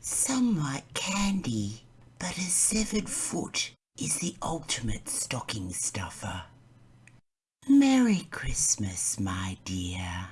Some like candy, but a severed foot is the ultimate stocking stuffer. Merry Christmas, my dear.